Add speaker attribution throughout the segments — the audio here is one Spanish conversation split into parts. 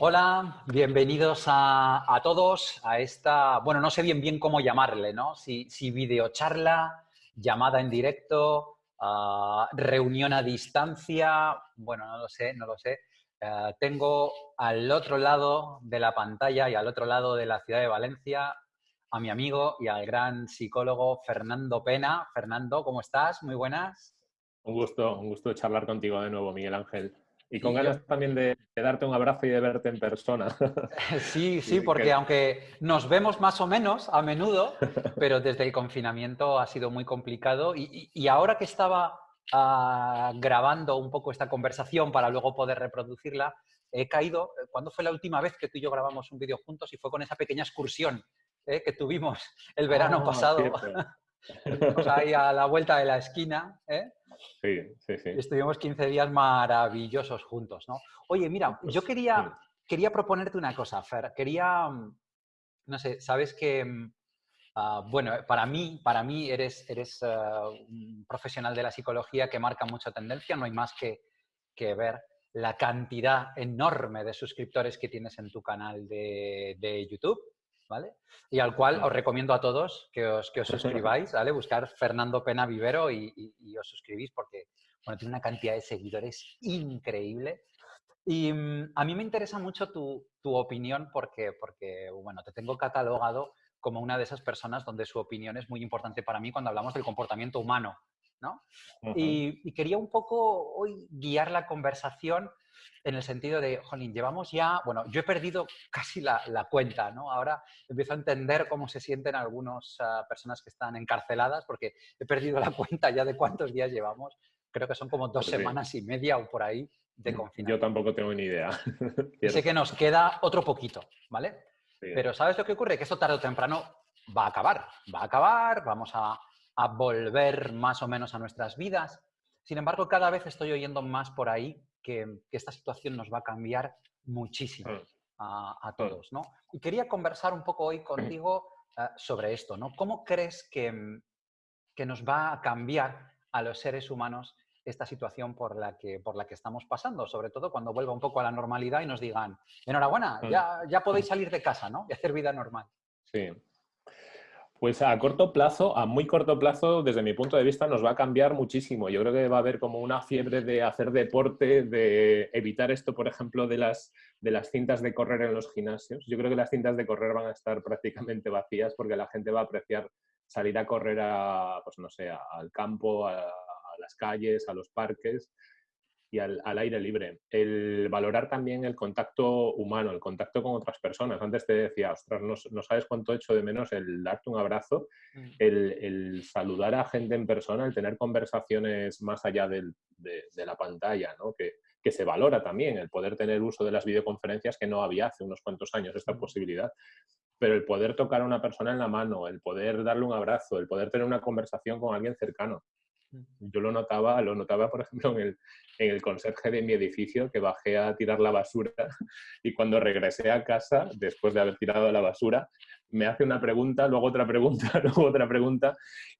Speaker 1: Hola, bienvenidos a, todos a esta, bueno, no sé bien bien cómo llamarle, ¿no? Si, si videocharla, llamada en directo, ah, reunión a distancia, bueno, no lo sé, no lo sé. Eh, tengo al otro lado de la pantalla y al otro lado de la ciudad de Valencia a mi amigo y al gran psicólogo Fernando Pena. Fernando, ¿cómo estás? Muy buenas.
Speaker 2: Un gusto, un gusto charlar contigo de nuevo, Miguel Ángel. Y con ganas también de, darte un abrazo y de verte en persona.
Speaker 1: Sí, sí, porque aunque nos vemos más o menos a menudo, pero desde el confinamiento ha sido muy complicado. Y, ahora que estaba ah, grabando un poco esta conversación para luego poder reproducirla, he caído, ¿cuándo fue la última vez que tú y yo grabamos un vídeo juntos? Y fue con esa pequeña excursión ¿eh? que tuvimos el verano ah, pasado. ahí a la vuelta de la esquina. ¿eh?
Speaker 2: Sí, sí, sí.
Speaker 1: Estuvimos 15 días maravillosos juntos, ¿no? Oye, mira, pues, yo quería, quería proponerte una cosa, Fer. Quería, mm, no sé, sabes que, mm, ah, bueno, para mí, para mí eres, eres ah, un profesional de la psicología que marca mucha tendencia, no hay más que, que ver la cantidad enorme de suscriptores que tienes en tu canal de, de YouTube. ¿Vale? Y al cual os recomiendo a todos que os, que os suscribáis, ¿vale? Buscar Fernando Pena Vivero y, os suscribís porque, bueno, tiene una cantidad de seguidores increíble. Y mm, a mí me interesa mucho tu, tu, opinión porque, porque, bueno, te tengo catalogado como una de esas personas donde su opinión es muy importante para mí cuando hablamos del comportamiento humano, ¿no? y, y, quería un poco hoy guiar la conversación en el sentido de, jolín, llevamos ya, bueno, yo he perdido casi la, cuenta, ¿no? Ahora empiezo a entender cómo se sienten algunas ah, personas que están encarceladas, porque he perdido la cuenta ya de cuántos días llevamos. Creo que son como dos semanas y media o por ahí de confinamiento.
Speaker 2: Yo tampoco tengo ni idea.
Speaker 1: sé que nos queda otro poquito, ¿vale? Pero ¿sabes lo que ocurre? Que esto tarde o temprano va a acabar. Va a acabar, vamos a, a volver más o menos a nuestras vidas. Sin embargo, cada vez estoy oyendo más por ahí que, esta situación nos va a cambiar muchísimo mm. a, mm. todos, ¿no? Y quería conversar un poco hoy contigo eh, sobre esto, ¿no? ¿Cómo crees que, que nos va a cambiar a los seres humanos esta situación por la, que, por la que estamos pasando, sobre todo cuando vuelva un poco a la normalidad y nos digan, enhorabuena, mm. ya, ya podéis salir de casa, ¿no? Y hacer vida normal.
Speaker 2: Sí, pues a corto plazo, a muy corto plazo, desde mi punto de vista, nos va a cambiar muchísimo. Yo creo que va a haber como una fiebre de hacer deporte, de evitar esto, por ejemplo, de las, de las cintas de correr en los gimnasios. Yo creo que las cintas de correr van a estar prácticamente vacías porque la gente va a apreciar salir a correr a, pues no sé, al campo, a las calles, a los parques y al, aire libre. El valorar también el contacto humano, el contacto con otras personas. Antes te decía, ostras, no, sabes cuánto echo de menos el darte un abrazo, mm. el, saludar a gente en persona, el tener conversaciones más allá de, la pantalla, ¿no? que, que se valora también, el poder tener uso de las videoconferencias que no había hace unos cuantos años esta mm. posibilidad pero el poder tocar a una persona en la mano, el poder darle un abrazo, el poder tener una conversación con alguien cercano, yo lo notaba, lo notaba, por ejemplo, en el, el conserje de mi edificio, que bajé a tirar la basura y cuando regresé a casa, después de haber tirado la basura, me hace una pregunta, luego otra pregunta, luego otra pregunta,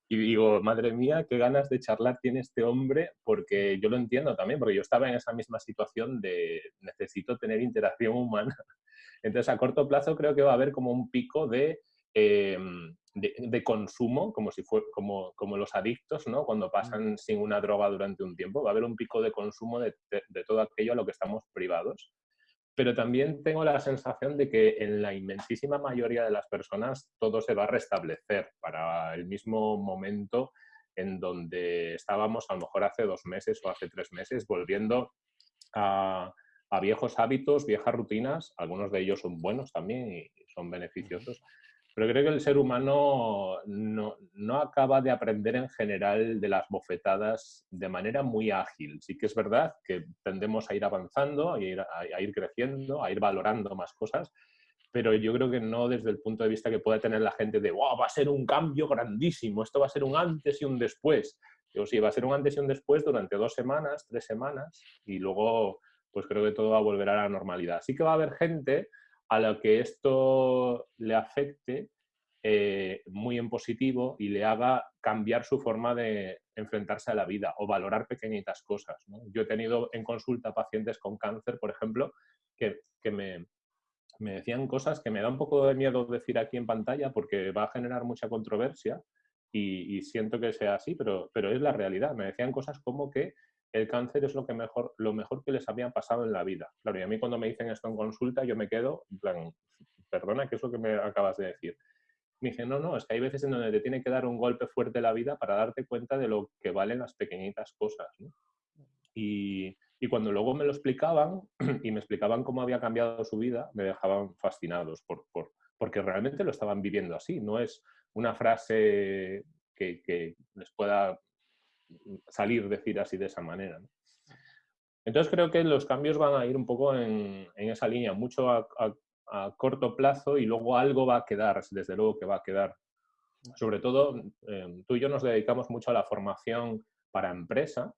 Speaker 2: y digo, madre mía, qué ganas de charlar tiene este hombre, porque yo lo entiendo también, porque yo estaba en esa misma situación de necesito tener interacción humana. Entonces, a corto plazo creo que va a haber como un pico de... Em, de, consumo, como, si fue, como, como los adictos, ¿no? cuando pasan sin una droga durante un tiempo, va a haber un pico de consumo de, de, todo aquello a lo que estamos privados. Pero también tengo la sensación de que en la inmensísima mayoría de las personas todo se va a restablecer para el mismo momento en donde estábamos a lo mejor hace dos meses o hace tres meses, volviendo a, a viejos hábitos, viejas rutinas, algunos de ellos son buenos también y son beneficiosos, pero creo que el ser humano no, no, acaba de aprender en general de las bofetadas de manera muy ágil. Sí que es verdad que tendemos a ir avanzando, a ir, a, ir creciendo, a ir valorando más cosas, pero yo creo que no desde el punto de vista que puede tener la gente de wow, va a ser un cambio grandísimo, esto va a ser un antes y un después. Yo sí, va a ser un antes y un después durante dos semanas, tres semanas, y luego pues creo que todo va a volver a la normalidad. Sí que va a haber gente a lo que esto le afecte eh, muy en positivo y le haga cambiar su forma de enfrentarse a la vida o valorar pequeñitas cosas. Yo he tenido en consulta pacientes con cáncer, por ejemplo, que, me, decían cosas que me da un poco de miedo decir aquí en pantalla porque va a generar mucha controversia y, siento que sea así, pero, pero es la realidad. Me decían cosas como que el cáncer es lo, que mejor, lo mejor que les había pasado en la vida. Claro, y a mí cuando me dicen esto en consulta, yo me quedo, en plan, perdona, ¿qué es lo que me acabas de decir? Me dije, no, no, es que hay veces en donde te tiene que dar un golpe fuerte la vida para darte cuenta de lo que valen las pequeñitas cosas. Y, cuando luego me lo explicaban y me explicaban cómo había cambiado su vida, me dejaban fascinados por, por, porque realmente lo estaban viviendo así. No es una frase que les pueda salir decir así de esa manera. Entonces creo que los cambios van a ir un poco en, esa línea, mucho a, corto plazo y luego algo va a quedar, desde luego que va a quedar. Sobre todo, em, tú y yo nos dedicamos mucho a la formación para empresa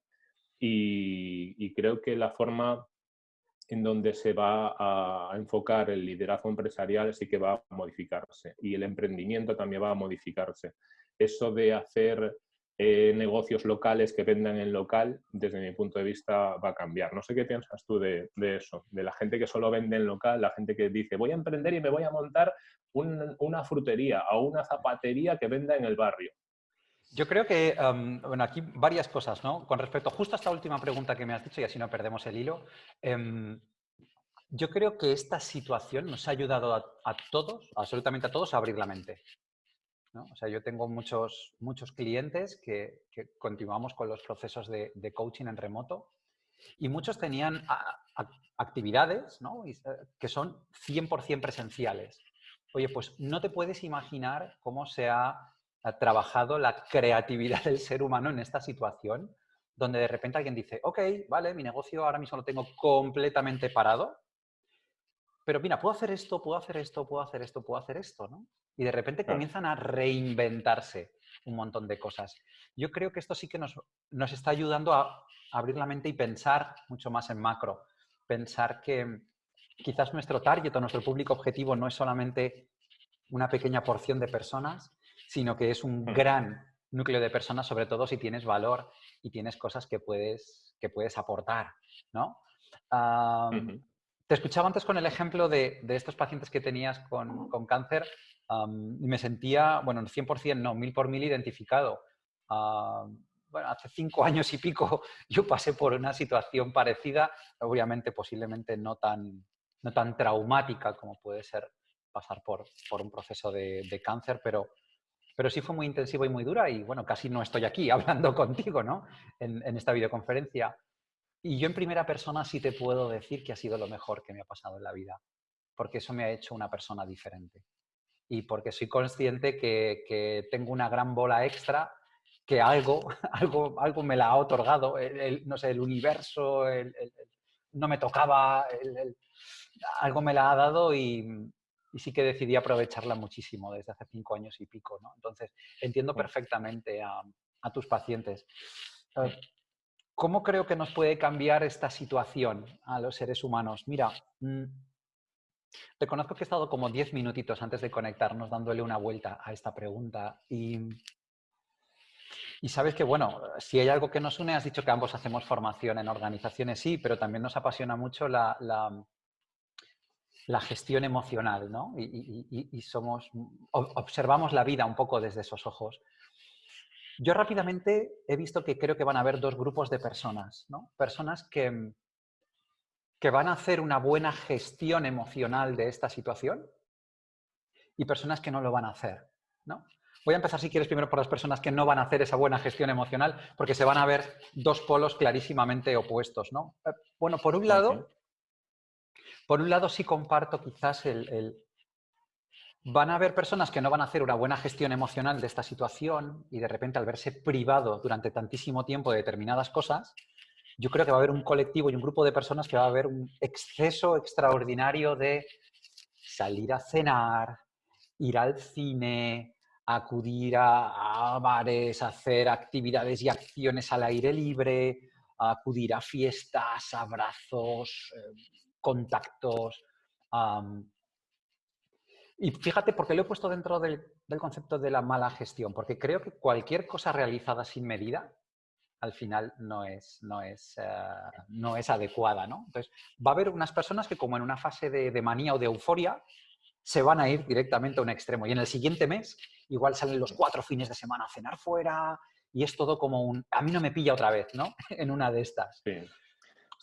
Speaker 2: y, creo que la forma en donde se va a enfocar el liderazgo empresarial sí que va a modificarse y el emprendimiento también va a modificarse. Eso de hacer eh, negocios locales que vendan en local, desde mi punto de vista, va a cambiar. No sé qué piensas tú de, eso, de la gente que solo vende en local, la gente que dice, voy a emprender y me voy a montar una frutería o una zapatería que venda en el barrio.
Speaker 1: Yo creo que, bueno, aquí varias cosas, ¿no? Con respecto justo a esta última pregunta que me has dicho, y así no perdemos el hilo, em, yo creo que esta situación nos ha ayudado a todos, absolutamente a todos, a abrir la mente. O sea, yo tengo muchos, muchos clientes que, continuamos con los procesos de, coaching en remoto y muchos tenían actividades eh, que son 100% presenciales. Oye, pues no te puedes imaginar cómo se ha trabajado la creatividad del ser humano en esta situación, donde de repente alguien dice, ok, vale, mi negocio ahora mismo lo tengo completamente parado, pero mira, puedo hacer esto, puedo hacer esto, puedo hacer esto, puedo hacer esto, ¿no? Y de repente comienzan a reinventarse un montón de cosas. Yo creo que esto sí que nos, nos está ayudando a abrir la mente y pensar mucho más en macro. Pensar que quizás nuestro target o nuestro público objetivo no es solamente una pequeña porción de personas, sino que es un mm. gran núcleo de personas, sobre todo si tienes valor y tienes cosas que puedes, que puedes aportar, ¿no? Te escuchaba antes con el ejemplo de, de estos pacientes que tenías con, con cáncer y me sentía, bueno, 100% no, mil por mil identificado. bueno, hace cinco años y pico yo pasé por una situación parecida, obviamente posiblemente no tan, no tan traumática como puede ser pasar por, por un proceso de, de, cáncer, pero, pero sí fue muy intensivo y muy dura y bueno, casi no estoy aquí hablando contigo, ¿no? En, en esta videoconferencia. Y yo en primera persona sí te puedo decir que ha sido lo mejor que me ha pasado en la vida, porque eso me ha hecho una persona diferente y porque soy consciente que, tengo una gran bola extra que algo, algo, algo me la ha otorgado, el, no sé, el universo, no me tocaba, algo me la ha dado y, sí que decidí aprovecharla muchísimo desde hace cinco años y pico. ¿no? Entonces, entiendo perfectamente a, tus pacientes. ¿Cómo creo que nos puede cambiar esta situación a los seres humanos? Mira, mm, Reconozco que he estado como 10 minutitos antes de conectarnos dándole una vuelta a esta pregunta y, sabes que, bueno, si hay algo que nos une, has dicho que ambos hacemos formación en organizaciones, sí, pero también nos apasiona mucho la, la, gestión emocional, ¿no? Y, y, somos, observamos la vida un poco desde esos ojos. Yo rápidamente he visto que creo que van a haber dos grupos de personas, ¿no? Personas que, que van a hacer una buena gestión emocional de esta situación y personas que no lo van a hacer. ¿no? Voy a empezar, si quieres, primero por las personas que no van a hacer esa buena gestión emocional, porque se van a ver dos polos clarísimamente opuestos. ¿no? Eh, bueno, por un lado, por un lado sí comparto quizás el, el... Van a haber personas que no van a hacer una buena gestión emocional de esta situación y de repente al verse privado durante tantísimo tiempo de determinadas cosas, yo creo que va a haber un colectivo y un grupo de personas que va a haber un exceso extraordinario de salir a cenar, ir al cine, acudir a, bares, hacer actividades y acciones al aire libre, acudir a fiestas, abrazos, eh, contactos. Y fíjate, porque lo he puesto dentro del, concepto de la mala gestión, porque creo que cualquier cosa realizada sin medida al final no es, no es, eh, no es adecuada, ¿no? Entonces, va a haber unas personas que como en una fase de, de, manía o de euforia, se van a ir directamente a un extremo. Y en el siguiente mes, igual salen los cuatro fines de semana a cenar fuera y es todo como un... A mí no me pilla otra vez, ¿no? en una de estas.
Speaker 2: Sí.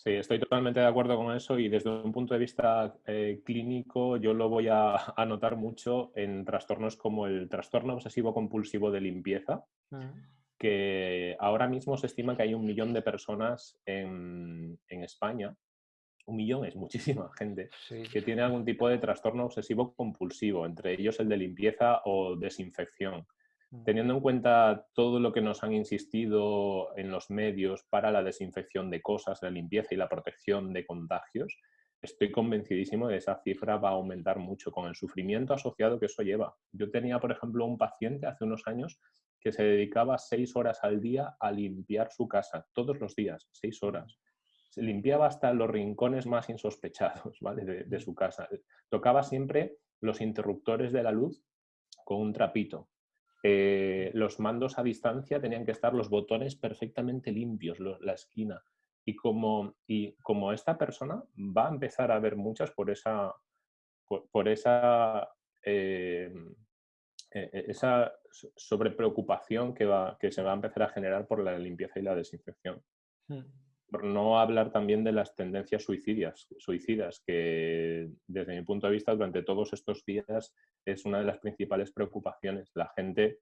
Speaker 2: Sí, estoy totalmente de acuerdo con eso y desde un punto de vista eh, clínico yo lo voy a, anotar notar mucho en trastornos como el trastorno obsesivo compulsivo de limpieza, mm. que ahora mismo se estima que hay un millón de personas en, España, un millón es muchísima gente, que tiene algún tipo de trastorno obsesivo compulsivo, entre ellos el de limpieza o desinfección. Teniendo en cuenta todo lo que nos han insistido en los medios para la desinfección de cosas, la limpieza y la protección de contagios, estoy convencidísimo de que esa cifra va a aumentar mucho con el sufrimiento asociado que eso lleva. Yo tenía, por ejemplo, un paciente hace unos años que se dedicaba seis horas al día a limpiar su casa, todos los días, seis horas. Se limpiaba hasta los rincones más insospechados ¿vale? de su casa. Tocaba siempre los interruptores de la luz con un trapito eh, los mandos a distancia tenían que estar los botones perfectamente limpios, la esquina. Y como, y como esta persona va a empezar a ver muchas por esa, por, esa, eh, e, e, esa sobrepreocupación que, va, que se va a empezar a generar por la limpieza y la desinfección. Hmm. Por no hablar también de las tendencias suicidas, suicidas, que desde mi punto de vista durante todos estos días es una de las principales preocupaciones. La gente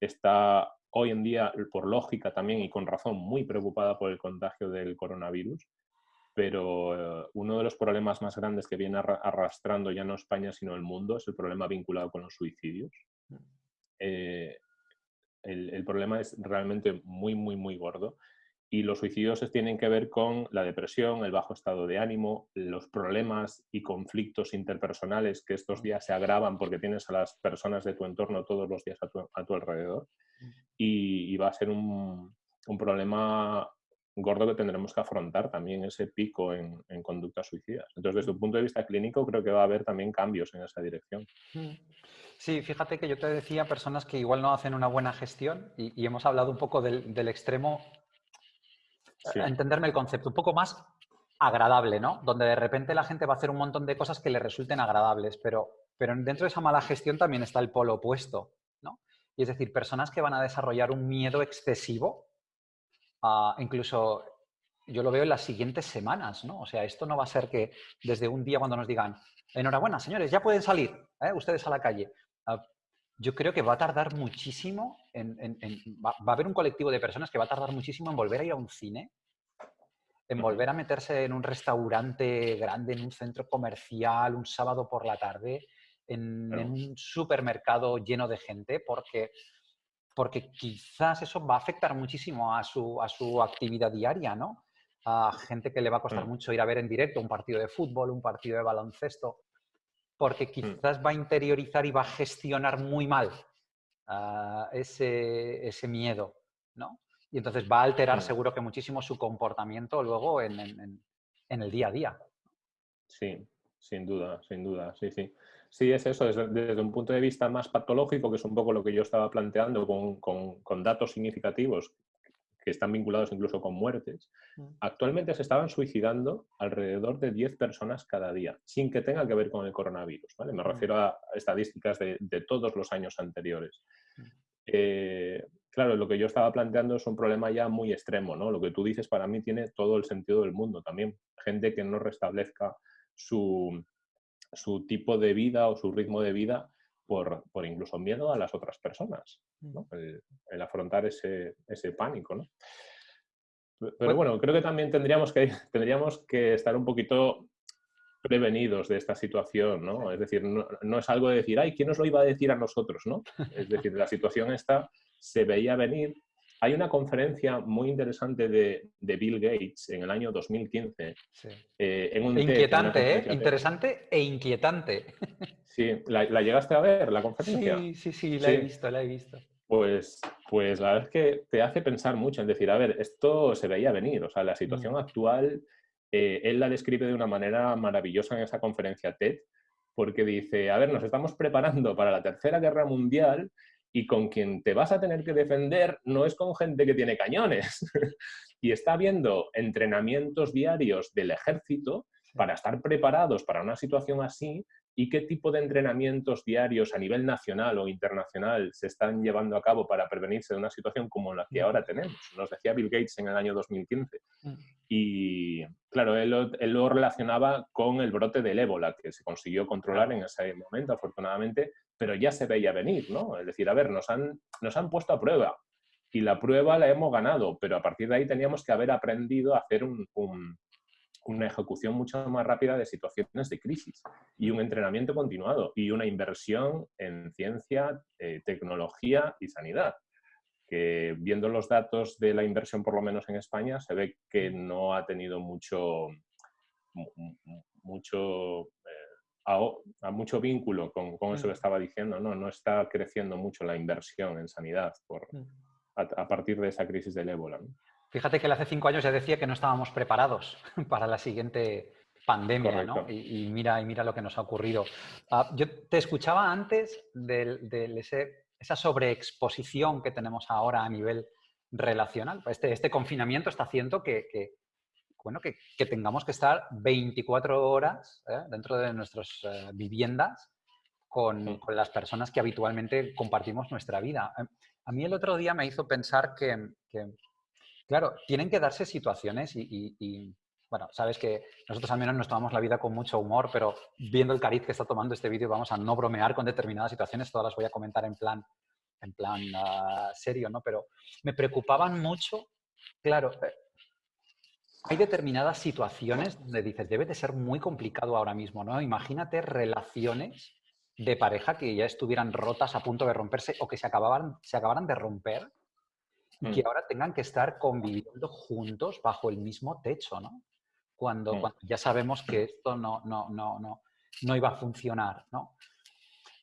Speaker 2: está hoy en día, por lógica también y con razón, muy preocupada por el contagio del coronavirus, pero eh, uno de los problemas más grandes que viene arrastrando ya no España sino el mundo es el problema vinculado con los suicidios. Mm. Eh, el, problema es realmente muy, muy, muy gordo y los suicidios tienen que ver con la depresión, el bajo estado de ánimo, los problemas y conflictos interpersonales que estos días se agravan porque tienes a las personas de tu entorno todos los días a tu, alrededor. Y, va a ser un, problema gordo que tendremos que afrontar también ese pico en, conductas suicidas. Entonces, desde un punto de vista clínico, creo que va a haber también cambios en esa dirección.
Speaker 1: Sí, fíjate que yo te decía personas que igual no hacen una buena gestión y, hemos hablado un poco del, del extremo entenderme el concepto, un poco más agradable, ¿no? Donde de repente la gente va a hacer un montón de cosas que le resulten agradables, pero, pero dentro de esa mala gestión también está el polo opuesto, ¿no? Y es decir, personas que van a desarrollar un miedo excesivo, ah, incluso yo lo veo en las siguientes semanas, ¿no? O sea, esto no va a ser que desde un día cuando nos digan, enhorabuena, señores, ya pueden salir ¿eh? ustedes a la calle. Ah, yo creo que va a tardar muchísimo, en, va, a haber un colectivo de personas que va a tardar muchísimo en volver a ir a un cine, en volver a meterse en un restaurante grande, en un centro comercial, un sábado por la tarde, en, un supermercado lleno de gente, porque, porque quizás eso va a afectar muchísimo a su, a su actividad diaria, ¿no? A gente que le va a costar mucho ir a ver en directo un partido de fútbol, un partido de baloncesto porque mm. quizás va a interiorizar y va a gestionar muy mal ah, ese, ese, miedo, ¿no? Y entonces va a alterar mm. seguro que muchísimo su comportamiento luego en, en, el día a día.
Speaker 2: Sí, sin duda, sin duda, sí, sí. Sí, es eso, desde, desde, un punto de vista más patológico, que es un poco lo que yo estaba planteando con, con, con datos significativos que están vinculados incluso con muertes, mm. actualmente se estaban suicidando alrededor de 10 personas cada día, sin que tenga que ver con el coronavirus. ¿vale? Me mm. refiero a estadísticas de, todos los años anteriores. Mm. Eh, claro, lo que yo estaba planteando es un problema ya muy extremo. ¿no? Lo que tú dices para mí tiene todo el sentido del mundo también. Gente que no restablezca su, su tipo de vida o su ritmo de vida por, por, incluso miedo a las otras personas, ¿no? el, afrontar ese, ese pánico. ¿no? Pero bueno, creo que también tendríamos que, tendríamos que estar un poquito prevenidos de esta situación, ¿no? Es decir, no, no, es algo de decir, ay, ¿quién nos lo iba a decir a nosotros, no? Es decir, la situación esta se veía venir hay una conferencia muy interesante de, Bill Gates en el año 2015.
Speaker 1: Eh, en un inquietante, ¿eh? Interesante e inquietante.
Speaker 2: Sí, ¿La, llegaste a ver, la conferencia?
Speaker 1: Sí, sí, sí, la he visto, la he visto.
Speaker 2: Pues, pues la verdad es que te hace pensar mucho en decir, a ver, esto se veía venir, o sea, la situación mm. actual, eh, él la describe de una manera maravillosa en esa conferencia TED, porque dice, a ver, nos estamos preparando para la Tercera Guerra Mundial y con quien te vas a tener que defender no es con gente que tiene cañones. y está habiendo entrenamientos diarios del ejército para estar preparados para una situación así y qué tipo de entrenamientos diarios a nivel nacional o internacional se están llevando a cabo para prevenirse de una situación como la que ahora tenemos. Nos decía Bill Gates en el año 2015. Mm. Y claro, él, lo relacionaba con el brote del ébola, que se consiguió controlar en ese momento, afortunadamente, pero ya se veía venir, ¿no? Es decir, a ver, nos han, nos han puesto a prueba y la prueba la hemos ganado, pero a partir de ahí teníamos que haber aprendido a hacer un una ejecución mucho más rápida de situaciones de crisis y un entrenamiento continuado y una inversión en ciencia, eh, tecnología y sanidad. Que viendo los datos de la inversión, por lo menos en España, se ve que no ha tenido mucho, mucho, eh, a, mucho vínculo con, con, eso que estaba diciendo. ¿no? no está creciendo mucho la inversión en sanidad por, a, partir de esa crisis del ébola.
Speaker 1: Fíjate que él hace cinco años ya decía que no estábamos preparados para la siguiente pandemia, ¿no? Y, mira, y mira lo que nos ha ocurrido. Ah, yo te escuchaba antes de, esa sobreexposición que tenemos ahora a nivel relacional. Este, este confinamiento está haciendo que, bueno, que, tengamos que estar 24 horas ¿eh? dentro de nuestras eh, viviendas con, las personas que habitualmente compartimos nuestra vida. A mí el otro día me hizo pensar que Claro, tienen que darse situaciones y, bueno, sabes que nosotros al menos nos tomamos la vida con mucho humor, pero viendo el cariz que está tomando este vídeo vamos a no bromear con determinadas situaciones, todas las voy a comentar en plan, en plan ah, serio, ¿no? Pero me preocupaban mucho, claro, eh, hay determinadas situaciones donde dices, debe de ser muy complicado ahora mismo, ¿no? Imagínate relaciones de pareja que ya estuvieran rotas a punto de romperse o que se acababan, se acabaran de romper que mm. ahora tengan que estar conviviendo juntos bajo el mismo techo, ¿no? Cuando, mm. ya sabemos que esto no, no, no, no, no iba a funcionar, ¿no?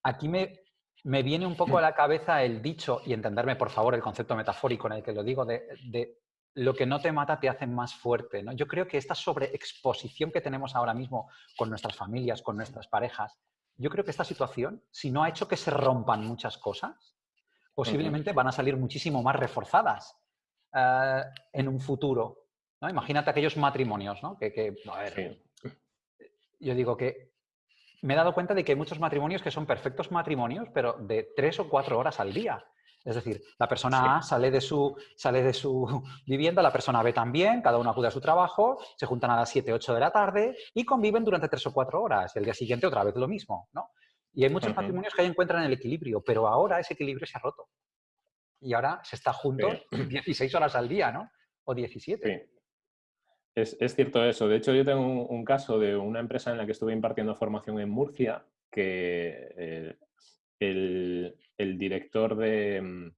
Speaker 1: Aquí me, me viene un poco a la cabeza el dicho, y entenderme por favor el concepto metafórico en el que lo digo, de, de lo que no te mata te hace más fuerte. ¿no? Yo creo que esta sobreexposición que tenemos ahora mismo con nuestras familias, con nuestras parejas, yo creo que esta situación, si no ha hecho que se rompan muchas cosas, posiblemente van a salir muchísimo más reforzadas eh, en un futuro. ¿no? Imagínate aquellos matrimonios, ¿no? Que, Yo digo que me he dado cuenta de que hay muchos matrimonios que son perfectos matrimonios, pero de tres o cuatro horas al día. Es decir, la persona A sale de, su, sale de su vivienda, la persona B también, cada uno acude a su trabajo, se juntan a las 7, 8 de la tarde y conviven durante tres o cuatro horas. Y el día siguiente otra vez lo mismo, ¿no? Y hay muchos matrimonios que ahí encuentran el equilibrio, pero ahora ese equilibrio se ha roto. Y ahora se está juntos 16 horas al día, ¿no? O 17.
Speaker 2: Es, es, cierto eso. De hecho, yo tengo un, caso de una empresa en la que estuve impartiendo formación en Murcia, que eh, el, el, director de, mm,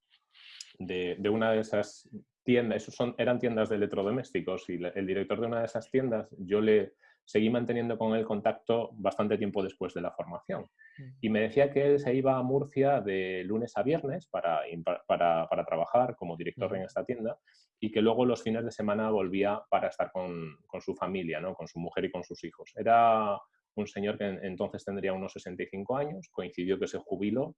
Speaker 2: de, de, una de esas tiendas, esos son, eran tiendas de electrodomésticos, y el director de una de esas tiendas, yo le seguí manteniendo con él contacto bastante tiempo después de la formación. Mm. Y me decía que él se iba a Murcia de lunes a viernes para, para, para trabajar como director en esta tienda y que luego los fines de semana volvía para estar con, con, su familia, ¿no? con su mujer y con sus hijos. Era un señor que entonces tendría unos 65 años, coincidió que se jubiló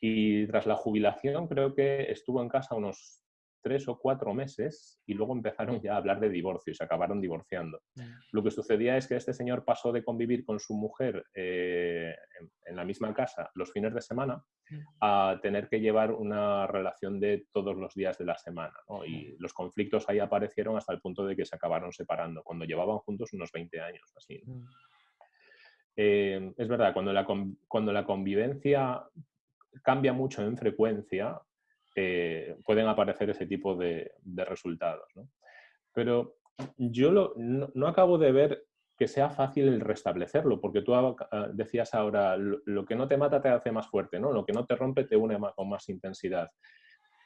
Speaker 2: y tras la jubilación creo que estuvo en casa unos tres o cuatro meses y luego empezaron ya a hablar de divorcio y se acabaron divorciando. Mm. Lo que sucedía es que este señor pasó de convivir con su mujer eh, en, la misma casa los fines de semana mm. a tener que llevar una relación de todos los días de la semana. Y mm. los conflictos ahí aparecieron hasta el punto de que se acabaron separando, cuando llevaban juntos unos 20 años. Así. Eh, es verdad, cuando la, cuando la convivencia cambia mucho en frecuencia, eh, pueden aparecer ese tipo de, resultados. Pero yo no, acabo de ver que sea fácil el restablecerlo, porque tú ah, decías ahora, lo, que no te mata te hace más fuerte, ¿no? lo que no te rompe te une con más intensidad.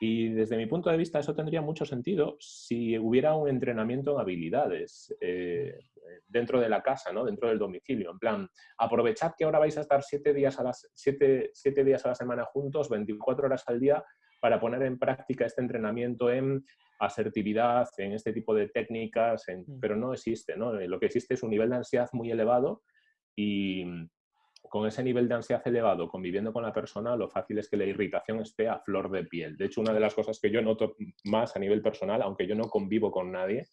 Speaker 2: Y desde mi punto de vista eso tendría mucho sentido si hubiera un entrenamiento en habilidades eh, dentro de la casa, ¿no? dentro del domicilio. En plan, aprovechad que ahora vais a estar siete días a, las, siete, siete días a la semana juntos, 24 horas al día, para poner en práctica este entrenamiento en asertividad, en este tipo de técnicas, mm. pero no existe. ¿no? Lo que existe es un nivel de ansiedad muy elevado y con ese nivel de ansiedad elevado, conviviendo con la persona, lo fácil es que la irritación esté a flor de piel. De hecho, una de las cosas que yo noto más a nivel personal, aunque yo no convivo con nadie,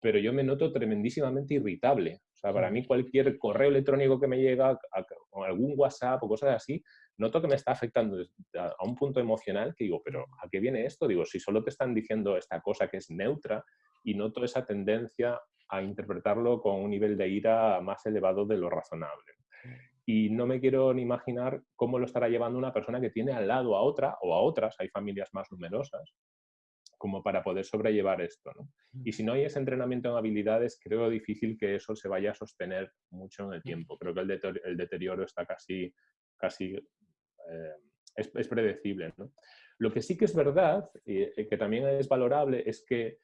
Speaker 2: pero yo me noto tremendísimamente irritable. O sea, para mí cualquier correo electrónico que me llega, o algún WhatsApp o cosas así, noto que me está afectando a un punto emocional que digo, pero ¿a qué viene esto? Digo, si solo te están diciendo esta cosa que es neutra y noto esa tendencia a interpretarlo con un nivel de ira más elevado de lo razonable. Y no me quiero ni imaginar cómo lo estará llevando una persona que tiene al lado a otra o a otras, hay familias más numerosas, como para poder sobrellevar esto. Y si no hay ese entrenamiento en habilidades, creo difícil que eso se vaya a sostener mucho en el tiempo. Creo que el, deterioro está casi, casi eh, es, predecible. Lo que sí que es verdad, y eh, que también es valorable, es que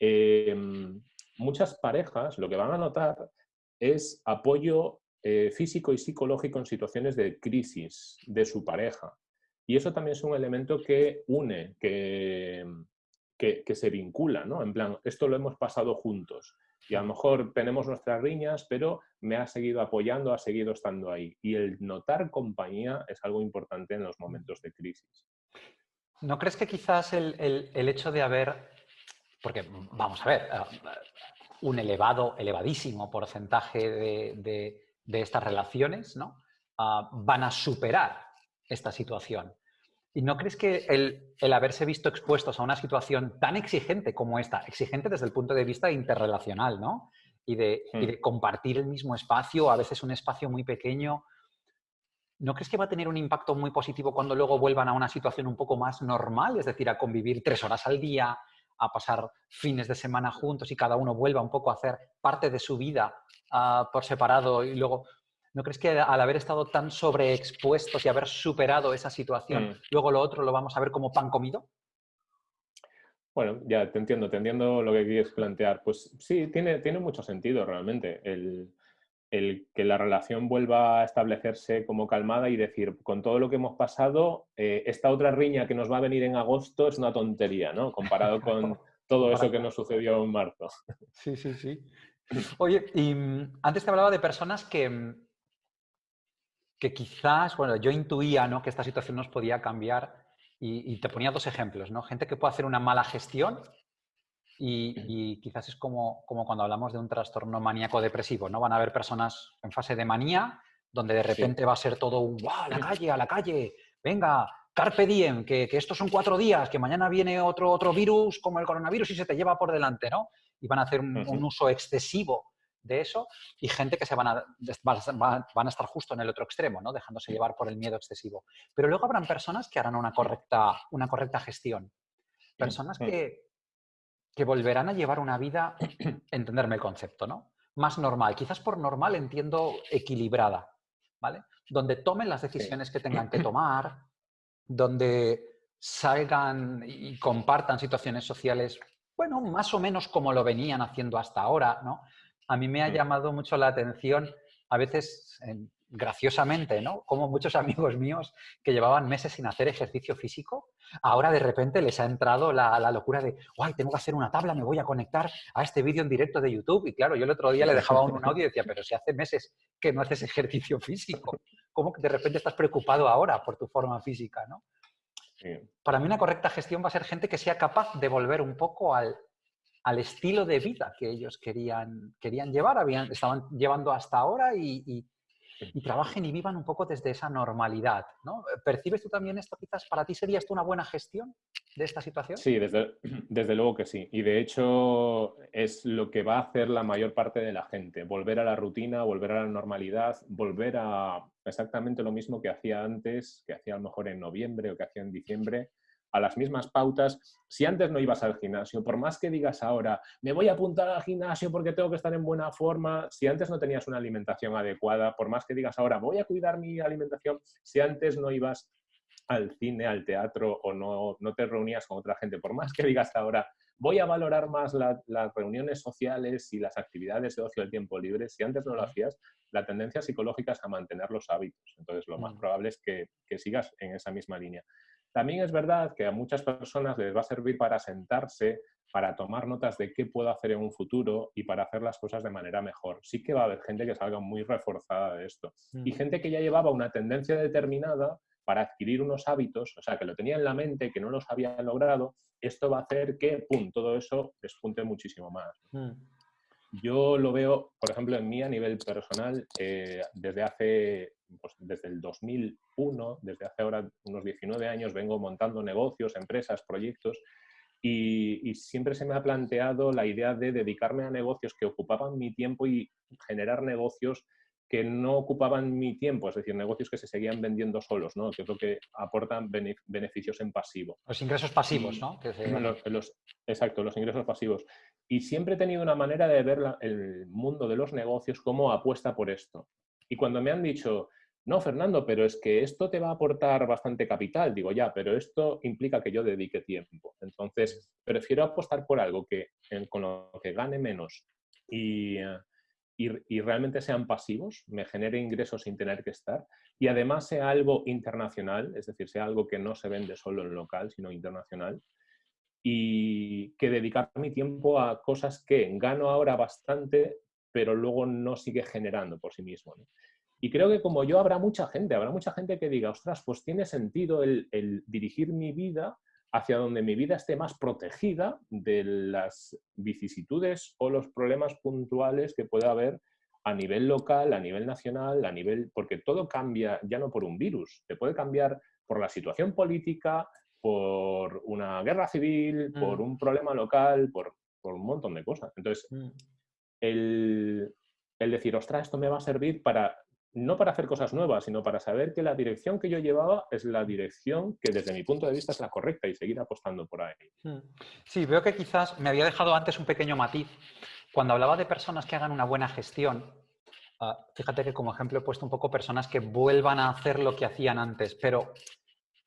Speaker 2: em, muchas parejas lo que van a notar es apoyo eh, físico y psicológico en situaciones de crisis de su pareja. Y eso también es un elemento que une, que, que, se vincula, ¿no? En plan, esto lo hemos pasado juntos y a lo mejor tenemos nuestras riñas, pero me ha seguido apoyando, ha seguido estando ahí. Y el notar compañía es algo importante en los momentos de crisis.
Speaker 1: ¿No crees que quizás el, hecho de haber, porque vamos a ver, ah, un elevado, elevadísimo porcentaje de, estas relaciones ¿no? Ah, van a superar esta situación? ¿Y no crees que el, haberse visto expuestos a una situación tan exigente como esta, exigente desde el punto de vista interrelacional, ¿no? Y de, y de, hmm. compartir el mismo espacio, a veces un espacio muy pequeño, ¿no crees que va a tener un impacto muy positivo cuando luego vuelvan a una situación un poco más normal? Es decir, a convivir tres horas al día, a pasar fines de semana juntos y cada uno vuelva un poco a hacer parte de su vida uh, por separado y luego ¿No crees que al haber estado tan sobreexpuestos y haber superado esa situación, mm. luego lo otro lo vamos a ver como pan comido?
Speaker 2: Bueno, ya te entiendo, te entiendo lo que quieres plantear. Pues sí, tiene, tiene mucho sentido realmente el, que la relación vuelva a establecerse como calmada y decir, con todo lo que hemos pasado, eh, esta otra riña que nos va a venir en agosto es una tontería, ¿no? Comparado con todo eso que nos sucedió en marzo.
Speaker 1: Sí, sí, sí. Oye, y mm, antes te hablaba de personas que, mm, que quizás, bueno, yo intuía ¿no? que esta situación nos podía cambiar y, te ponía dos ejemplos, ¿no? Gente que puede hacer una mala gestión y, quizás es como, como, cuando hablamos de un trastorno maníaco-depresivo, ¿no? Van a haber personas en fase de manía donde de repente va a ser todo un ¡guau, a la calle, a la calle! Venga, carpe diem, que, que, estos son cuatro días, que mañana viene otro, otro virus como el coronavirus y se te lleva por delante, ¿no? Y van a hacer un uso excesivo de eso y gente que se van a, van a estar justo en el otro extremo, ¿no? dejándose llevar por el miedo excesivo. Pero luego habrán personas que harán una correcta, una correcta gestión. Personas que, que volverán a llevar una vida, entenderme el concepto, ¿no? Más normal. Quizás por normal entiendo equilibrada, ¿vale? Donde tomen las decisiones que tengan que tomar, donde salgan y compartan situaciones sociales, bueno, más o menos como lo venían haciendo hasta ahora, ¿no? A mí me ha llamado mucho la atención, a veces graciosamente, ¿no? Como muchos amigos míos que llevaban meses sin hacer ejercicio físico, ahora de repente les ha entrado la, locura de, ¡ay, tengo que hacer una tabla, me voy a conectar a este vídeo en directo de YouTube! Y claro, yo el otro día le dejaba un, audio y decía, pero si hace meses que no haces ejercicio físico, ¿cómo que de repente estás preocupado ahora por tu forma física, ¿no? Para mí una correcta gestión va a ser gente que sea capaz de volver un poco al, al estilo de vida que ellos querían, querían llevar, habían, estaban llevando hasta ahora y, trabajen y vivan un poco desde esa normalidad. ¿no? ¿Percibes tú también esto quizás? ¿Para ti sería esto una buena gestión de esta situación?
Speaker 2: Sí, desde, desde luego que sí. Y de hecho es lo que va a hacer la mayor parte de la gente. Volver a la rutina, volver a la normalidad, volver a exactamente lo mismo que hacía antes, que hacía a lo mejor en noviembre o que hacía en diciembre, a las mismas pautas. Si antes no ibas al gimnasio, por más que digas ahora, me voy a apuntar al gimnasio porque tengo que estar en buena forma, si antes no tenías una alimentación adecuada, por más que digas ahora, voy a cuidar mi alimentación, si antes no ibas al cine, al teatro o no, no te reunías con otra gente, por más que digas ahora, voy a valorar más las reuniones sociales y las actividades de ocio del tiempo libre, si antes no lo hacías, la tendencia psicológica es a mantener los hábitos. Entonces, lo más mm. probable es que, que sigas en esa misma línea. También es verdad que a muchas personas les va a servir para sentarse para tomar notas de qué puedo hacer en un futuro y para hacer las cosas de manera mejor. Sí que va a haber gente que salga muy reforzada de esto. Y gente que ya llevaba una tendencia determinada para adquirir unos hábitos, o sea, que lo tenía en la mente, que no los había logrado, esto va a hacer que, ¡pum!, todo eso despunte muchísimo más. Mm. Yo lo veo, por ejemplo, en mí a nivel personal, eh, desde hace, pues, desde el 2001, desde hace ahora unos 19 años, vengo montando negocios, empresas, proyectos, y, siempre se me ha planteado la idea de dedicarme a negocios que ocupaban mi tiempo y generar negocios que no ocupaban mi tiempo, es decir, negocios que se seguían vendiendo solos, ¿no? que es lo que aportan beneficios en pasivo.
Speaker 1: Los ingresos pasivos, ¿no?
Speaker 2: exacto, los ingresos pasivos. Y siempre he tenido una manera de ver el mundo de los negocios como apuesta por esto. Y cuando me han dicho, no, Fernando, pero es que esto te va a aportar bastante capital. Digo, ya, pero esto implica que yo dedique tiempo. Entonces, prefiero apostar por algo que, con lo que gane menos y, y, realmente sean pasivos, me genere ingresos sin tener que estar, y además sea algo internacional, es decir, sea algo que no se vende solo en local, sino internacional, y que dedicar mi tiempo a cosas que gano ahora bastante, pero luego no sigue generando por sí mismo. Y creo que como yo habrá mucha gente, habrá mucha gente que diga, ostras, pues tiene sentido el, dirigir mi vida hacia donde mi vida esté más protegida de las vicisitudes o los problemas puntuales que pueda haber a nivel local, a nivel nacional, a nivel... porque todo cambia ya no por un virus, te puede cambiar por la situación política, por una guerra civil, por mm. un problema local, por, por, un montón de cosas. Entonces, mm. el, el decir, ostras, esto me va a servir para no para hacer cosas nuevas, sino para saber que la dirección que yo llevaba es la dirección que desde mi punto de vista es la correcta y seguir apostando por ahí. Hmm.
Speaker 1: Sí, veo que quizás me había dejado antes un pequeño matiz. Cuando hablaba de personas que hagan una buena gestión, ah, fíjate que como ejemplo he puesto un poco personas que vuelvan a hacer lo que hacían antes, pero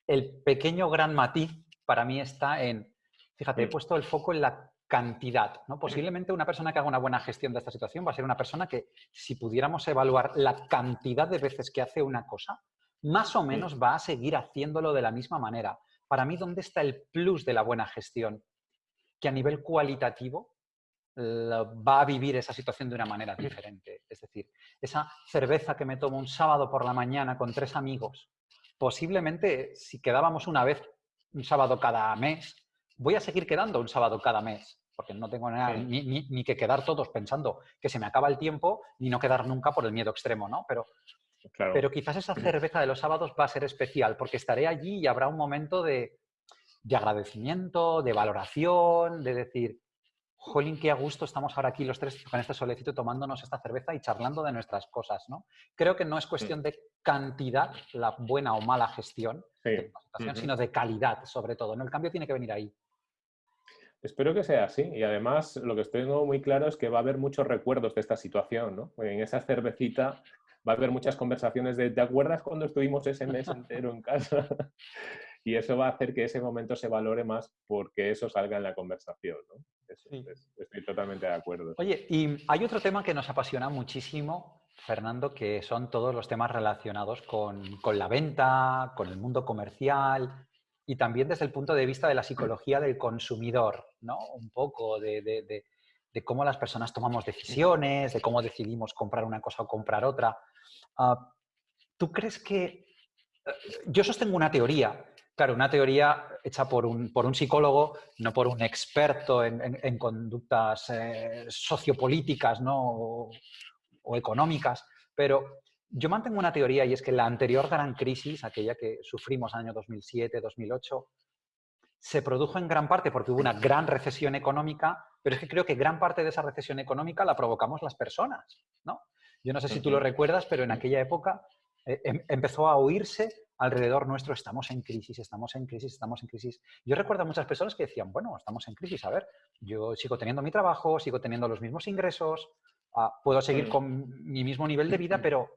Speaker 1: el pequeño gran matiz para mí está en, fíjate, he hmm. puesto el foco en la cantidad. ¿no? Posiblemente una persona que haga una buena gestión de esta situación va a ser una persona que, si pudiéramos evaluar la cantidad de veces que hace una cosa, más o menos va a seguir haciéndolo de la misma manera. Para mí, ¿dónde está el plus de la buena gestión? Que a nivel cualitativo va a vivir esa situación de una manera diferente. Es decir, esa cerveza que me tomo un sábado por la mañana con tres amigos, posiblemente si quedábamos una vez un sábado cada mes, voy a seguir quedando un sábado cada mes, porque no tengo nada, ni, que quedar todos pensando que se me acaba el tiempo, ni no quedar nunca por el miedo extremo, ¿no? Pero, pero quizás esa cerveza de los sábados va a ser especial, porque estaré allí y habrá un momento de, de agradecimiento, de valoración, de decir, jolín, qué a gusto estamos ahora aquí los tres con este solecito tomándonos esta cerveza y charlando de nuestras cosas, ¿no? Creo que no es cuestión de cantidad, la buena o mala gestión, sino de calidad, sobre todo, ¿no? El cambio tiene que venir ahí.
Speaker 2: Espero que sea así y además lo que estoy muy claro es que va a haber muchos recuerdos de esta situación, ¿no? En esa cervecita va a haber muchas conversaciones de ¿te acuerdas cuando estuvimos ese mes entero en casa? y eso va a hacer que ese momento se valore más porque eso salga en la conversación, ¿no? estoy totalmente de acuerdo.
Speaker 1: Oye, y hay otro tema que nos apasiona muchísimo, Fernando, que son todos los temas relacionados con, con la venta, con el mundo comercial, y también desde el punto de vista de la psicología del consumidor, ¿no? Un poco de, cómo las personas tomamos decisiones, de cómo decidimos comprar una cosa o comprar otra. Ah, ¿Tú crees que... Eh, yo sostengo una teoría, claro, una teoría hecha por un, por un psicólogo, no por un experto en, conductas eh, sociopolíticas ¿no? o, o económicas, pero yo mantengo una teoría y es que la anterior gran crisis, aquella que sufrimos en el año 2007-2008, se produjo en gran parte porque hubo una gran recesión económica, pero es que creo que gran parte de esa recesión económica la provocamos las personas, ¿no? Yo no sé si tú lo recuerdas, pero en aquella época eh, em, empezó a oírse alrededor nuestro, estamos en crisis, estamos en crisis, estamos en crisis. Yo recuerdo a muchas personas que decían, bueno, estamos en crisis, a ver, yo sigo teniendo mi trabajo, sigo teniendo los mismos ingresos, ah, puedo seguir con mi mismo nivel de vida, pero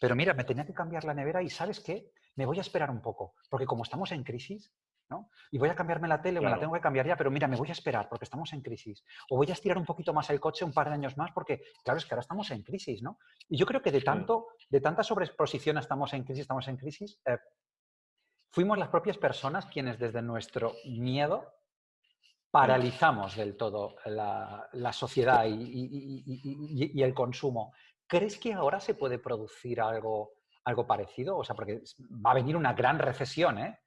Speaker 1: pero mira, me tenía que cambiar la nevera y ¿sabes qué? Me voy a esperar un poco, porque como estamos en crisis, ¿no? Y voy a cambiarme la tele o me la tengo que cambiar ya, pero mira, me voy a esperar porque estamos en crisis. O voy a estirar un poquito más el coche un par de años más porque, claro, es que ahora estamos en crisis, ¿no? Y yo creo que de tanto, de tanta sobreexposición estamos en crisis, estamos en crisis, eh, fuimos las propias personas quienes desde nuestro miedo paralizamos del todo la, sociedad y, el consumo. ¿Crees que ahora se puede producir algo, algo parecido? O sea, porque va a venir una gran recesión ¿eh?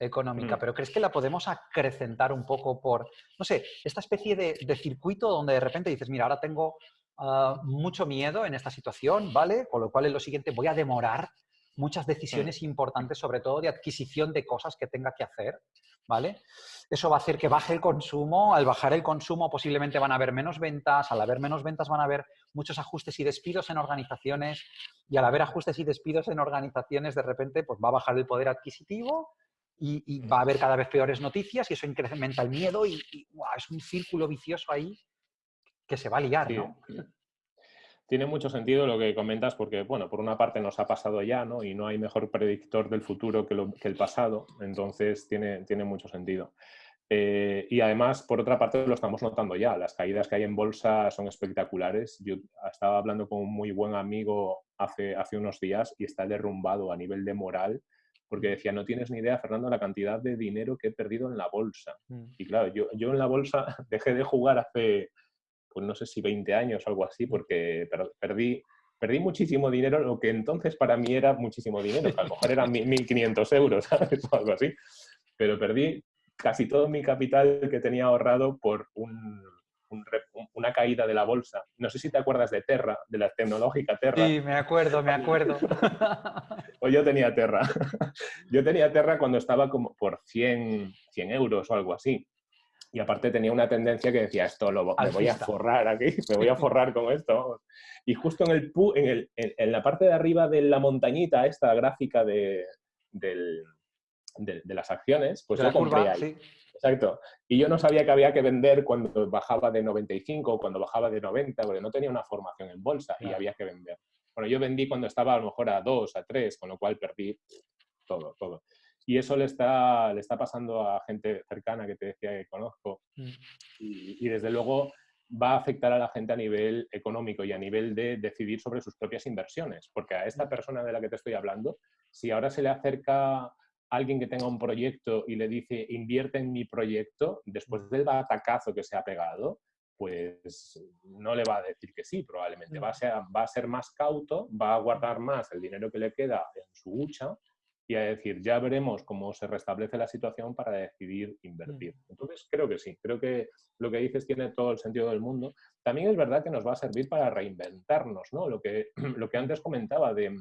Speaker 1: económica, mm. pero ¿crees que la podemos acrecentar un poco por, no sé, esta especie de, circuito donde de repente dices, mira, ahora tengo ah, mucho miedo en esta situación, ¿vale? Con lo cual en lo siguiente voy a demorar muchas decisiones importantes, sobre todo de adquisición de cosas que tenga que hacer, ¿vale? Eso va a hacer que baje el consumo, al bajar el consumo posiblemente van a haber menos ventas, al haber menos ventas van a haber muchos ajustes y despidos en organizaciones y al haber ajustes y despidos en organizaciones de repente pues va a bajar el poder adquisitivo y, va a haber cada vez peores noticias y eso incrementa el miedo y, es un círculo vicioso ahí que se va a liar, ¿no?
Speaker 2: Tiene mucho sentido lo que comentas porque, bueno, por una parte nos ha pasado ya, ¿no? Y no hay mejor predictor del futuro que, el pasado, entonces tiene, tiene mucho sentido. Eh, y además, por otra parte, lo estamos notando ya. Las caídas que hay en bolsa son espectaculares. Yo estaba hablando con un muy buen amigo hace, hace unos días y está derrumbado a nivel de moral porque decía, no tienes ni idea, Fernando, la cantidad de dinero que he perdido en la bolsa. Mm. Y claro, yo, yo en la bolsa dejé de jugar hace, pues no sé si 20 años o algo así, porque perdí, perdí muchísimo dinero, lo que entonces para mí era muchísimo dinero, que a lo mejor eran 1.500 euros, ¿sabes? O algo así. Pero perdí casi todo mi capital que tenía ahorrado por una caída de la bolsa. No sé si te acuerdas de Terra, de la tecnológica Terra.
Speaker 1: Sí, me acuerdo, me acuerdo.
Speaker 2: pues yo tenía Terra. Yo tenía Terra cuando estaba como por 100, 100 euros o algo así. Y aparte tenía una tendencia que decía, esto lo, me voy a forrar aquí, me voy a forrar con esto. Y justo en, el, en, el, en, la parte de arriba de la montañita, esta gráfica de, de, las acciones, pues yo compré ahí. Exacto. Y yo no sabía que había que vender cuando bajaba de 95 o cuando bajaba de 90, porque no tenía una formación en bolsa y había que vender. Bueno, yo vendí cuando estaba a lo mejor a 2, a 3, con lo cual perdí todo, todo. Y eso le está, le está pasando a gente cercana que te decía que conozco. Mm. Y, desde luego va a afectar a la gente a nivel económico y a nivel de decidir sobre sus propias inversiones. Porque a esta mm. persona de la que te estoy hablando, si ahora se le acerca alguien que tenga un proyecto y le dice invierte en mi proyecto, después mm. del batacazo que se ha pegado, pues no le va a decir que sí, probablemente. Va a, ser, va a ser más cauto, va a guardar más el dinero que le queda en su hucha y a decir, ya veremos cómo se restablece la situación para decidir invertir. Mm. Entonces, creo que sí, creo que lo que dices tiene todo el sentido del mundo. También es verdad que nos va a servir para reinventarnos, ¿no? Lo que, lo que antes comentaba de,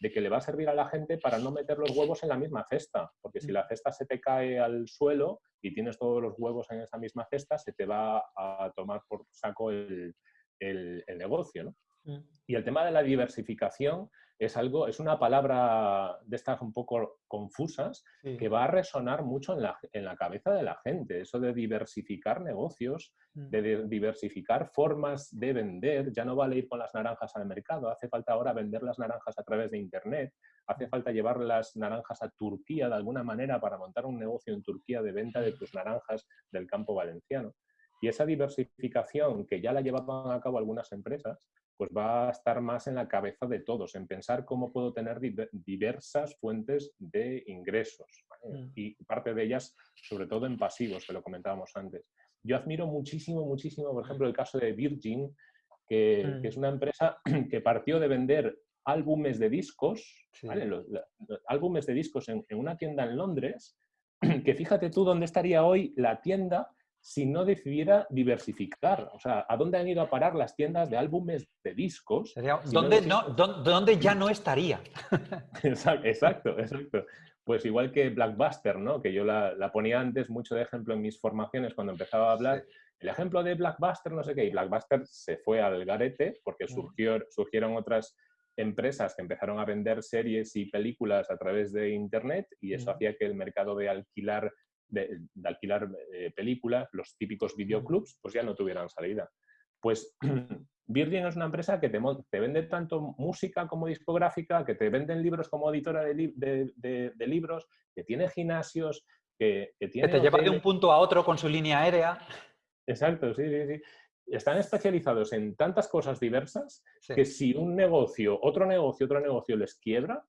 Speaker 2: de que le va a servir a la gente para no meter los huevos en la misma cesta, porque si mm. la cesta se te cae al suelo y tienes todos los huevos en esa misma cesta, se te va a tomar por saco el, el, el negocio, ¿no? Mm. Y el tema de la diversificación es algo, es una palabra de estas un poco confusas que va a resonar mucho en la, en la, cabeza de la gente. Eso de diversificar negocios, mm. de diversificar formas de vender. Ya no vale ir con las naranjas al mercado, hace falta ahora vender las naranjas a través de Internet, hace mm. falta llevar las naranjas a Turquía de alguna manera para montar un negocio en Turquía de venta de tus naranjas del campo valenciano. Y esa diversificación que ya la llevaban a cabo algunas empresas, pues va a estar más en la cabeza de todos, en pensar cómo puedo tener diversas fuentes de ingresos. Mm. Y parte de ellas, sobre todo en pasivos, que lo comentábamos antes. Yo admiro muchísimo, muchísimo, por ejemplo, el caso de Virgin, que, mm. es una empresa que partió de vender álbumes de discos, los, álbumes de discos en, en una tienda en Londres, que fíjate tú dónde estaría hoy la tienda si no decidiera diversificar. O sea, ¿a dónde han ido a parar las tiendas de álbumes de discos?
Speaker 1: ¿Dónde, ya no estaría?
Speaker 2: exacto, exacto. Pues igual que Blackbuster, ¿no? que yo la, ponía antes mucho de ejemplo en mis formaciones cuando empezaba a hablar. El ejemplo de Blackbuster, no sé qué, y Blackbuster se fue al garete porque mm. surgió, surgieron otras empresas que empezaron a vender series y películas a través de Internet y eso mm. hacía que el mercado de alquilar de, alquilar eh, películas, los típicos videoclubs, pues ya no tuvieran salida. Pues Virgin es una empresa que te, te, vende tanto música como discográfica, que te venden libros como editora de, de, libros, que tiene gimnasios, que, que tiene...
Speaker 1: Que te lleva de un punto a otro con su línea aérea.
Speaker 2: Exacto, sí, sí, sí. Están especializados en tantas cosas diversas que si un negocio, otro negocio, otro negocio les quiebra,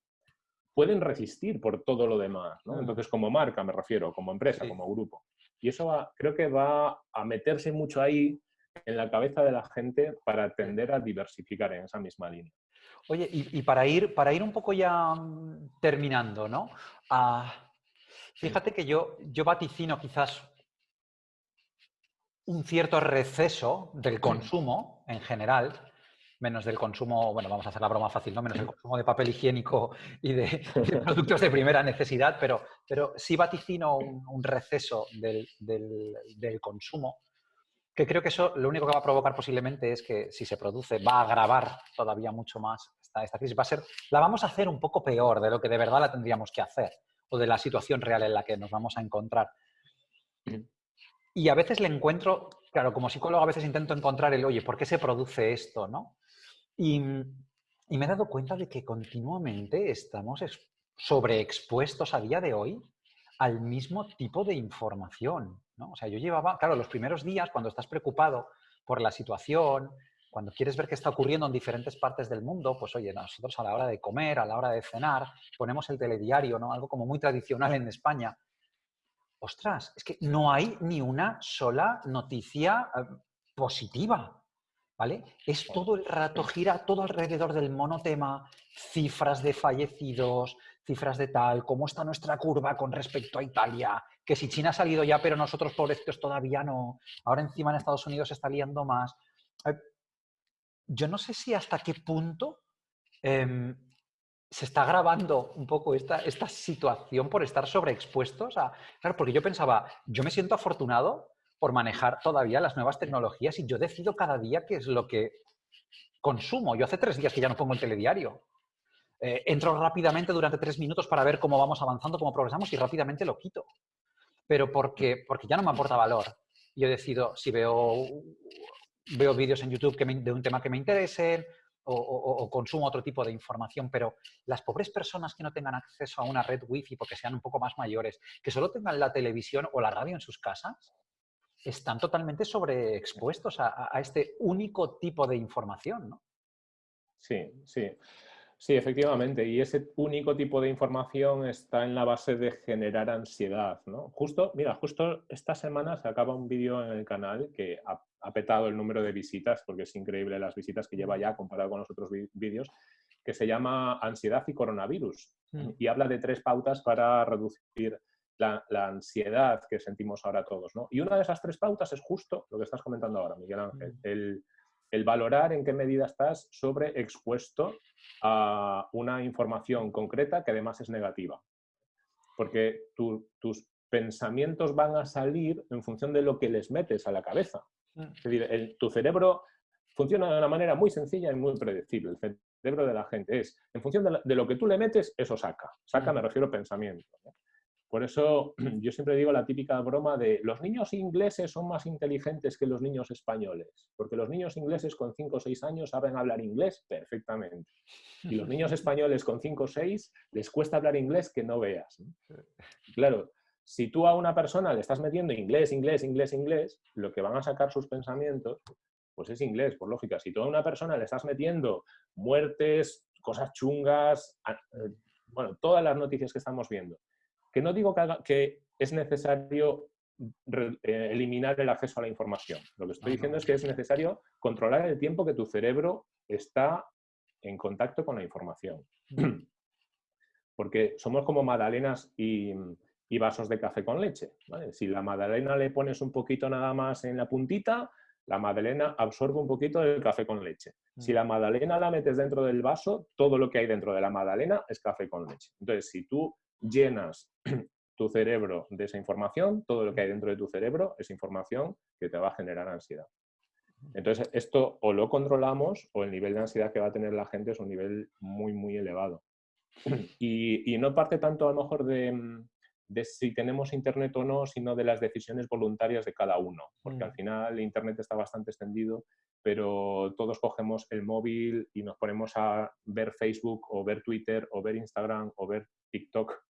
Speaker 2: pueden resistir por todo lo demás. ¿no? Entonces, como marca me refiero, como empresa, como grupo. Y eso creo que va a meterse mucho ahí en la cabeza de la gente para tender a diversificar en esa misma línea.
Speaker 1: Oye, y, para, ir, para ir un poco ya mm, terminando, ¿no? Ah, fíjate que yo, yo vaticino quizás un cierto receso del consumo en general, menos del consumo, bueno, vamos a hacer la broma fácil, ¿no? Menos del consumo de papel higiénico y de, productos de primera necesidad, pero, pero sí vaticino un, receso del, del, consumo, que creo que eso lo único que va a provocar posiblemente es que si se produce va a agravar todavía mucho más esta, esta crisis. Va a ser, la vamos a hacer un poco peor de lo que de verdad la tendríamos que hacer o de la situación real en la que nos vamos a encontrar. Y a veces le encuentro, claro, como psicólogo a veces intento encontrar el, oye, ¿por qué se produce esto? ¿no? Y, me he dado cuenta de que continuamente estamos sobreexpuestos a día de hoy al mismo tipo de información. ¿no? O sea, yo llevaba, claro, los primeros días cuando estás preocupado por la situación, cuando quieres ver qué está ocurriendo en diferentes partes del mundo, pues oye, nosotros a la hora de comer, a la hora de cenar, ponemos el telediario, ¿no? Algo como muy tradicional en España. Ostras, es que no hay ni una sola noticia eh, positiva. ¿Vale? Es todo el rato, gira todo alrededor del monotema, cifras de fallecidos, cifras de tal, cómo está nuestra curva con respecto a Italia, que si China ha salido ya, pero nosotros pobrecitos todavía no, ahora encima en Estados Unidos se está liando más. Yo no sé si hasta qué punto em, se está grabando un poco esta, esta situación por estar sobreexpuestos a... Claro, porque yo pensaba, yo me siento afortunado por manejar todavía las nuevas tecnologías y yo decido cada día qué es lo que consumo. Yo hace tres días que ya no pongo el telediario. Eh, entro rápidamente durante tres minutos para ver cómo vamos avanzando, cómo progresamos y rápidamente lo quito. Pero porque, porque ya no me aporta valor. Yo decido si veo, veo vídeos en YouTube que de un tema que me interesen o, o, consumo otro tipo de información, pero las pobres personas que no tengan acceso a una red wifi porque sean un poco más mayores, que solo tengan la televisión o la radio en sus casas, están totalmente sobreexpuestos a, a este único tipo de información, ¿no?
Speaker 2: Sí, sí. Sí, efectivamente. Y ese único tipo de información está en la base de generar ansiedad, ¿no? Justo, mira, justo esta semana se acaba un vídeo en el canal que ha, ha, petado el número de visitas, porque es increíble las visitas que lleva ya comparado con los otros vídeos, que se llama Ansiedad y Coronavirus. Mm. Y habla de tres pautas para reducir la, ansiedad que sentimos ahora todos. ¿no? Y una de esas tres pautas es justo lo que estás comentando ahora, Miguel Ángel, mm. el, valorar en qué medida estás sobreexpuesto a una información concreta que además es negativa. Porque tus pensamientos van a salir en función de lo que les metes a la cabeza. Mm. Es decir, tu cerebro funciona de una manera muy sencilla y muy predecible. El cerebro de la gente es, en función de, lo que tú le metes, eso saca. Saca, mm. me refiero a pensamiento. Por eso yo siempre digo la típica broma de los niños ingleses son más inteligentes que los niños españoles, porque los niños ingleses con 5 o 6 años saben hablar inglés perfectamente. Y los niños españoles con 5 o 6 les cuesta hablar inglés que no veas. Claro, si tú a una persona le estás metiendo inglés, inglés, inglés, inglés, lo que van a sacar sus pensamientos, pues es inglés, por lógica. Si tú a una persona le estás metiendo muertes, cosas chungas, eh, bueno, todas las noticias que estamos viendo, que no digo que, es necesario eh, eliminar el acceso a la información. Lo que estoy diciendo es que es necesario controlar el tiempo que tu cerebro está en contacto con la información. Porque somos como magdalenas y, vasos de café con leche. Si la magdalena le pones un poquito nada más en la puntita, la magdalena absorbe un poquito del café con leche. Si la magdalena la metes dentro del vaso, todo lo que hay dentro de la magdalena es café con leche. Entonces, si tú llenas tu cerebro de esa información, todo lo que hay dentro de tu cerebro es información que te va a generar ansiedad. Entonces, esto o lo controlamos o el nivel de ansiedad que va a tener la gente es un nivel muy, muy elevado. Y, no parte tanto a lo mejor de, de, si tenemos Internet o no, sino de las decisiones voluntarias de cada uno, porque al mm. final Internet está bastante extendido, pero todos cogemos el móvil y nos ponemos a ver Facebook o ver Twitter o ver Instagram o ver TikTok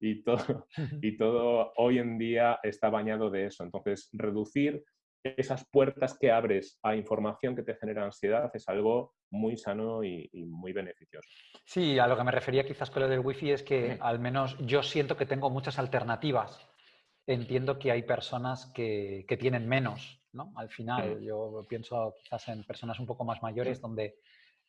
Speaker 2: y todo, y todo hoy en día está bañado de eso. Entonces, reducir esas puertas que abres a información que te genera ansiedad es algo muy sano y, muy beneficioso.
Speaker 1: Sí, a lo que me refería quizás con lo del wifi es que al menos yo siento que tengo muchas alternativas entiendo que hay personas que, tienen menos, ¿no? Al final, yo pienso quizás en personas un poco más mayores donde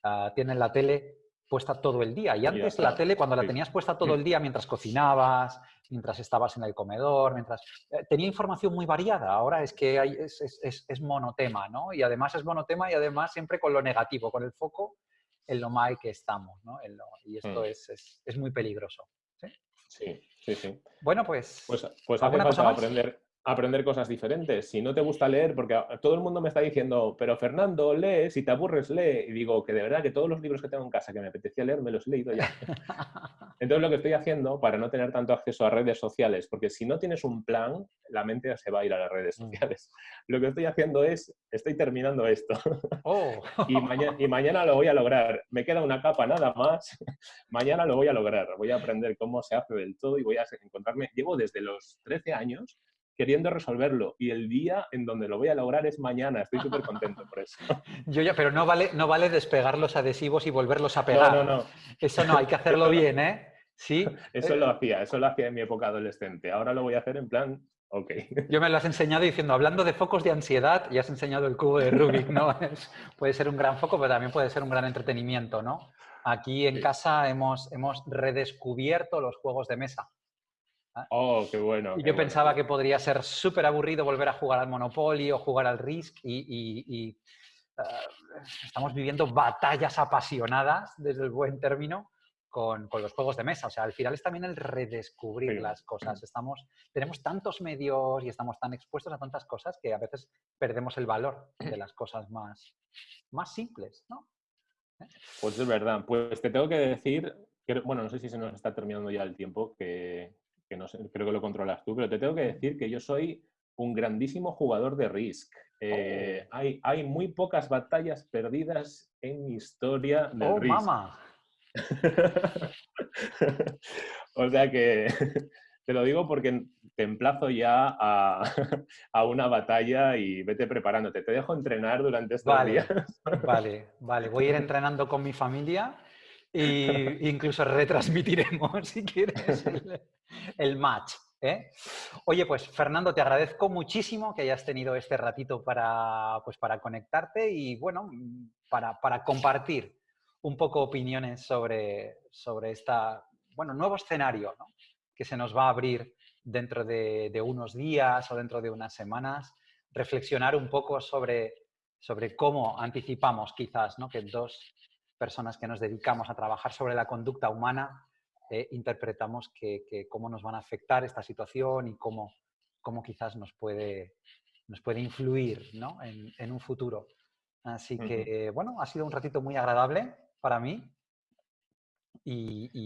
Speaker 1: ah, tienen la tele puesta todo el día. Y antes la tele, cuando la tenías puesta todo el día mientras cocinabas, mientras estabas en el comedor, mientras... Eh, tenía información muy variada. Ahora es que hay, es, es, es, monotema, ¿no? Y además es monotema y además siempre con lo negativo, con el foco en lo mal que estamos, ¿no? y esto mm. es, es, muy peligroso.
Speaker 2: ¿sí? Sí, sí,
Speaker 1: Bueno, pues...
Speaker 2: Pues, pues hace falta aprender, aprender cosas diferentes. Si no te gusta leer, porque todo el mundo me está diciendo, pero Fernando, lee, si te aburres, lee. Y digo que de verdad que todos los libros que tengo en casa que me apetecía leer, me los he leído ya. Entonces lo que estoy haciendo para no tener tanto acceso a redes sociales, porque si no tienes un plan, la mente se va a ir a las redes mm. sociales. Lo que estoy haciendo es, estoy terminando esto. Oh. y, mañana, y mañana lo voy a lograr. Me queda una capa nada más. mañana lo voy a lograr. Voy a aprender cómo se hace del todo y voy a encontrarme, llevo desde los 13 años queriendo resolverlo y el día en donde lo voy a lograr es mañana. Estoy súper contento por eso.
Speaker 1: Yo ya, pero no vale, no vale despegar los adhesivos y volverlos a pegar. No, no, no. Eso no, hay que hacerlo bien, ¿eh? Sí.
Speaker 2: Eso lo hacía, eso lo hacía en mi época adolescente. Ahora lo voy a hacer en plan, ok.
Speaker 1: Yo me lo has enseñado diciendo, hablando de focos de ansiedad, ya has enseñado el cubo de Rubik, ¿no? puede ser un gran foco, pero también puede ser un gran entretenimiento, ¿no? Aquí en casa hemos, hemos redescubierto los juegos de mesa.
Speaker 2: ¿Ah? Oh, qué bueno.
Speaker 1: Y yo pensaba que podría ser súper aburrido volver a jugar al Monopoly o jugar al Risk y, ah, estamos viviendo batallas apasionadas, desde el buen término, con, los juegos de mesa. O sea, al final es también el redescubrir las cosas. Estamos, tenemos tantos medios y estamos tan expuestos a tantas cosas que a veces perdemos el valor de las cosas más, más simples, ¿no?
Speaker 2: Pues es verdad. Pues te tengo que decir, que, bueno, no sé si se nos está terminando ya el tiempo, que que no sé, creo que lo controlas tú, pero te tengo que decir que yo soy un grandísimo jugador de Risk. Eh, oh. hay, hay, muy pocas batallas perdidas en mi historia de oh, Risk. Mama. o sea que te lo digo porque te emplazo ya a, a, una batalla y vete preparándote. Te dejo entrenar durante estos días.
Speaker 1: Vale, vale. Voy a ir entrenando con mi familia e incluso retransmitiremos, si quieres, el, match. ¿eh? Oye, pues Fernando, te agradezco muchísimo que hayas tenido este ratito para, pues, para conectarte y, bueno, para, para compartir un poco opiniones sobre, sobre esta, bueno, nuevo escenario que se nos va a abrir dentro de, de, unos días o dentro de unas semanas, reflexionar un poco sobre, sobre cómo anticipamos quizás ¿no? que dos personas que nos dedicamos a trabajar sobre la conducta humana, eh, interpretamos que, cómo nos van a afectar esta situación y cómo, cómo quizás nos puede, nos puede influir en, un futuro. Así que, bueno, ha sido un ratito muy agradable para mí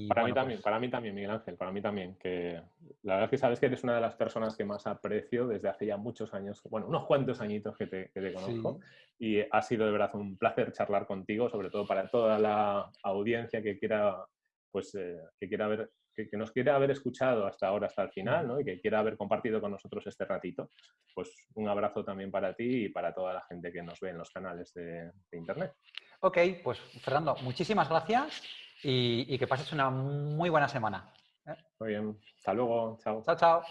Speaker 2: para mí también, pues para mí también, Miguel Ángel, para mí también. Que la verdad es que sabes que eres una de las personas que más aprecio desde hace ya muchos años, bueno, unos cuantos añitos que te, conozco. Y ha sido de verdad un placer charlar contigo, sobre todo para toda la audiencia que quiera, pues, eh, que quiera ver, que, nos quiera haber escuchado hasta ahora, hasta el final, ¿no? Y que quiera haber compartido con nosotros este ratito. Pues un abrazo también para ti y para toda la gente que nos ve en los canales de, de internet.
Speaker 1: Ok, pues Fernando, muchísimas gracias y, que pases una muy buena semana.
Speaker 2: ¿eh? Muy bien. Hasta luego. Chao.
Speaker 1: Chao, chao.